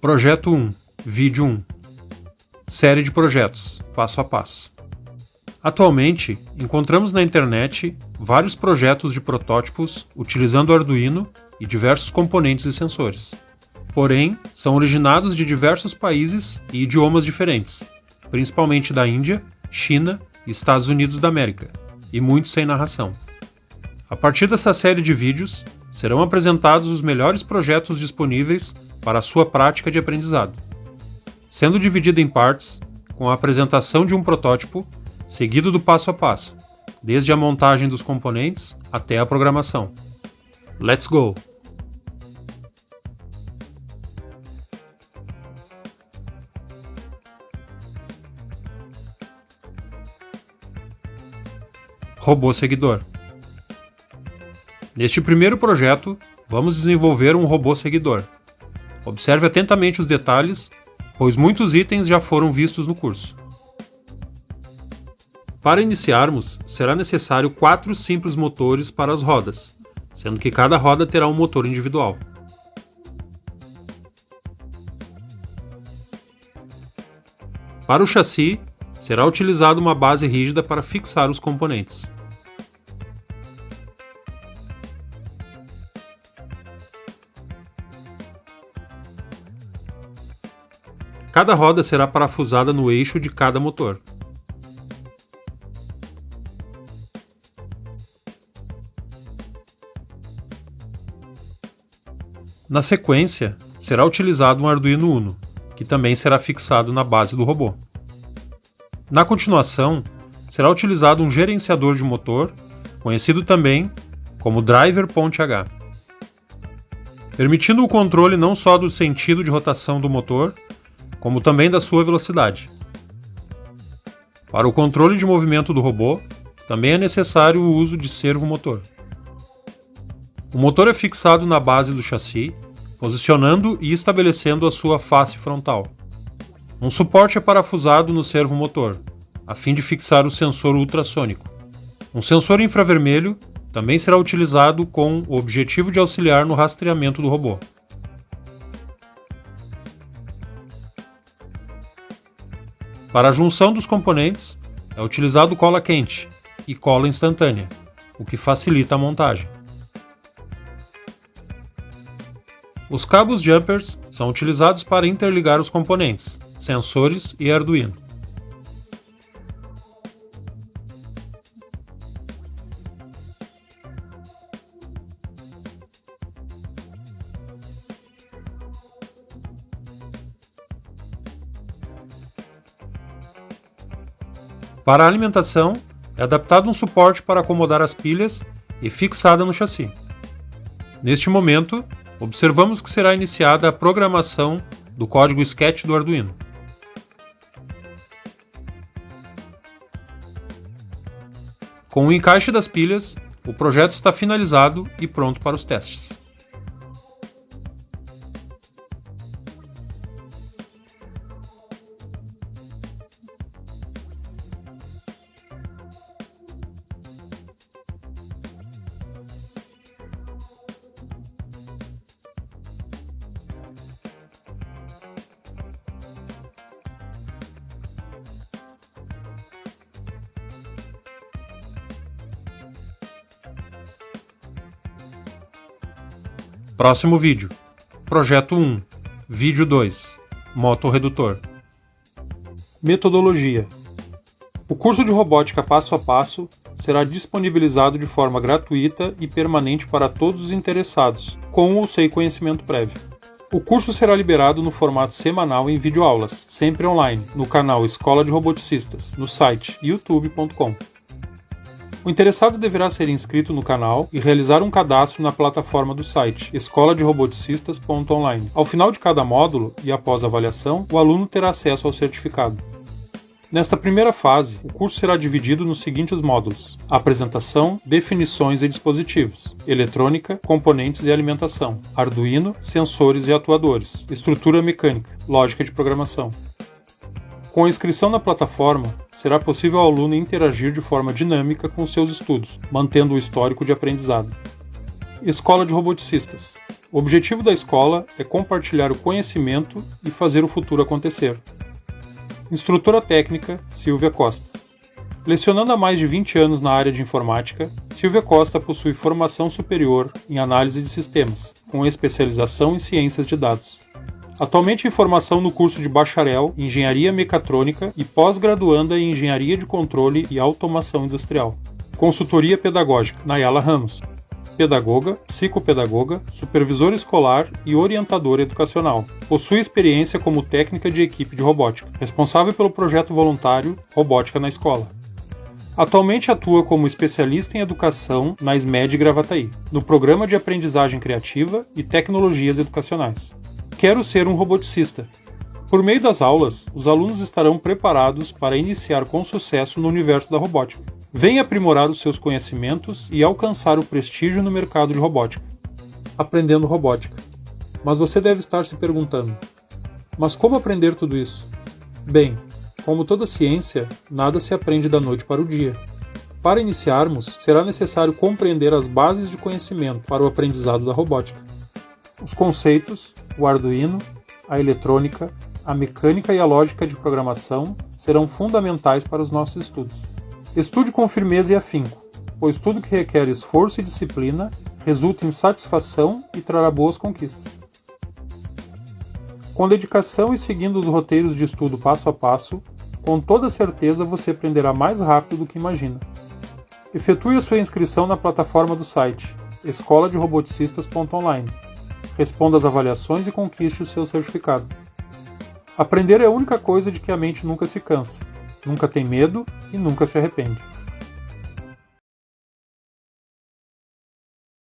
Projeto 1 Vídeo 1 Série de projetos, passo a passo. Atualmente, encontramos na internet vários projetos de protótipos utilizando Arduino e diversos componentes e sensores. Porém, são originados de diversos países e idiomas diferentes, principalmente da Índia, China e Estados Unidos da América, e muitos sem narração. A partir dessa série de vídeos, serão apresentados os melhores projetos disponíveis para a sua prática de aprendizado, sendo dividido em partes, com a apresentação de um protótipo, seguido do passo a passo, desde a montagem dos componentes até a programação. Let's go! Robô seguidor. Neste primeiro projeto, vamos desenvolver um robô seguidor. Observe atentamente os detalhes, pois muitos itens já foram vistos no curso. Para iniciarmos, será necessário quatro simples motores para as rodas, sendo que cada roda terá um motor individual. Para o chassi, será utilizada uma base rígida para fixar os componentes. Cada roda será parafusada no eixo de cada motor. Na sequência, será utilizado um Arduino Uno, que também será fixado na base do robô. Na continuação, será utilizado um gerenciador de motor, conhecido também como Driver Ponte H, permitindo o controle não só do sentido de rotação do motor, como também da sua velocidade. Para o controle de movimento do robô, também é necessário o uso de servo motor. O motor é fixado na base do chassi, posicionando e estabelecendo a sua face frontal. Um suporte é parafusado no servo motor, a fim de fixar o sensor ultrassônico. Um sensor infravermelho também será utilizado com o objetivo de auxiliar no rastreamento do robô. Para a junção dos componentes, é utilizado cola quente e cola instantânea, o que facilita a montagem. Os cabos jumpers são utilizados para interligar os componentes, sensores e Arduino. Para a alimentação, é adaptado um suporte para acomodar as pilhas e fixada no chassi. Neste momento, observamos que será iniciada a programação do código Sketch do Arduino. Com o encaixe das pilhas, o projeto está finalizado e pronto para os testes. Próximo vídeo. Projeto 1. Vídeo 2. Motorredutor. Metodologia. O curso de robótica passo a passo será disponibilizado de forma gratuita e permanente para todos os interessados, com ou sem conhecimento prévio. O curso será liberado no formato semanal em videoaulas, sempre online, no canal Escola de Roboticistas, no site youtube.com. O interessado deverá ser inscrito no canal e realizar um cadastro na plataforma do site escola de roboticistas.online. Ao final de cada módulo e após a avaliação, o aluno terá acesso ao certificado. Nesta primeira fase, o curso será dividido nos seguintes módulos: apresentação, definições e dispositivos, eletrônica, componentes e alimentação, Arduino, sensores e atuadores, estrutura mecânica, lógica de programação. Com a inscrição na plataforma, será possível ao aluno interagir de forma dinâmica com seus estudos, mantendo o histórico de aprendizado. Escola de Roboticistas O objetivo da escola é compartilhar o conhecimento e fazer o futuro acontecer. Instrutora técnica Silvia Costa. Lecionando há mais de 20 anos na área de informática, Silvia Costa possui formação superior em análise de sistemas, com especialização em ciências de dados. Atualmente em formação no curso de bacharel em Engenharia Mecatrônica e pós-graduanda em Engenharia de Controle e Automação Industrial. Consultoria Pedagógica, Nayala Ramos pedagoga, psicopedagoga, supervisora escolar e orientadora educacional. Possui experiência como técnica de equipe de robótica, responsável pelo projeto voluntário Robótica na Escola. Atualmente atua como especialista em educação na SMED Gravataí, no programa de aprendizagem criativa e tecnologias educacionais. Quero ser um roboticista. Por meio das aulas, os alunos estarão preparados para iniciar com sucesso no universo da robótica Venha aprimorar os seus conhecimentos e alcançar o prestígio no mercado de robótica. Aprendendo robótica. Mas você deve estar se perguntando: mas como aprender tudo isso? Bem, como toda ciência, nada se aprende da noite para o dia. Para iniciarmos, será necessário compreender as bases de conhecimento para o aprendizado da robótica. Os conceitos, o Arduino, a eletrônica, a mecânica e a lógica de programação serão fundamentais para os nossos estudos. Estude com firmeza e afinco, pois tudo que requer esforço e disciplina resulta em satisfação e trará boas conquistas. Com dedicação e seguindo os roteiros de estudo passo a passo, com toda certeza você aprenderá mais rápido do que imagina. Efetue a sua inscrição na plataforma do site escola de roboticistas.online. Responda às avaliações e conquiste o seu certificado. Aprender é a única coisa de que a mente nunca se cansa nunca tem medo e nunca se arrepende.